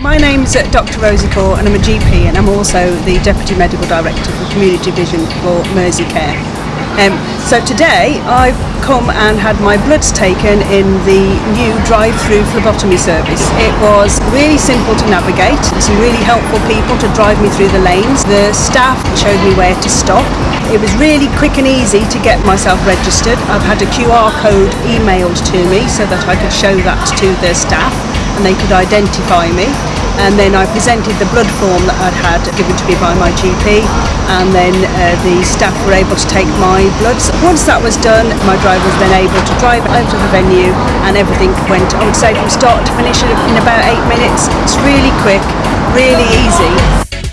My name's uh, Dr Rosie Core and I'm a GP and I'm also the Deputy Medical Director for Community Vision for Mersey Care. Um, so today I've come and had my bloods taken in the new drive-through phlebotomy service. It was really simple to navigate, some really helpful people to drive me through the lanes. The staff showed me where to stop. It was really quick and easy to get myself registered. I've had a QR code emailed to me so that I could show that to the staff and they could identify me and then I presented the blood form that I'd had given to me by my GP and then uh, the staff were able to take my bloods. Once that was done my driver was then able to drive out of the venue and everything went I would say from start to finish in about eight minutes. It's really quick, really easy.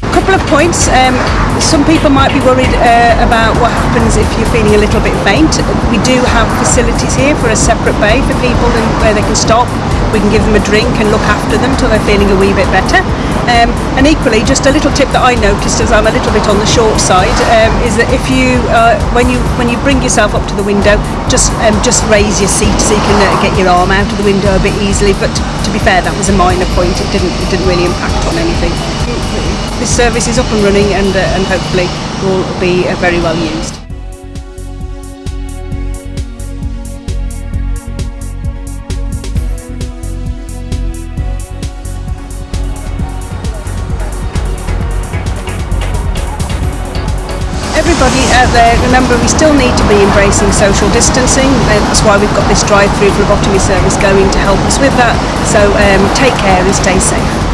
A couple of points. Um, some people might be worried uh, about what happens if you're feeling a little bit faint. We do have facilities here for a separate bay for people and where they can stop we can give them a drink and look after them till they're feeling a wee bit better. Um, and equally, just a little tip that I noticed as I'm a little bit on the short side um, is that if you, uh, when you when you bring yourself up to the window, just um, just raise your seat so you can uh, get your arm out of the window a bit easily. But to be fair, that was a minor point. It didn't it didn't really impact on anything. Service is up and running and uh, and hopefully will be uh, very well used. everybody out there, remember we still need to be embracing social distancing. That's why we've got this drive-through phlebotomy service going to help us with that. So um, take care and stay safe.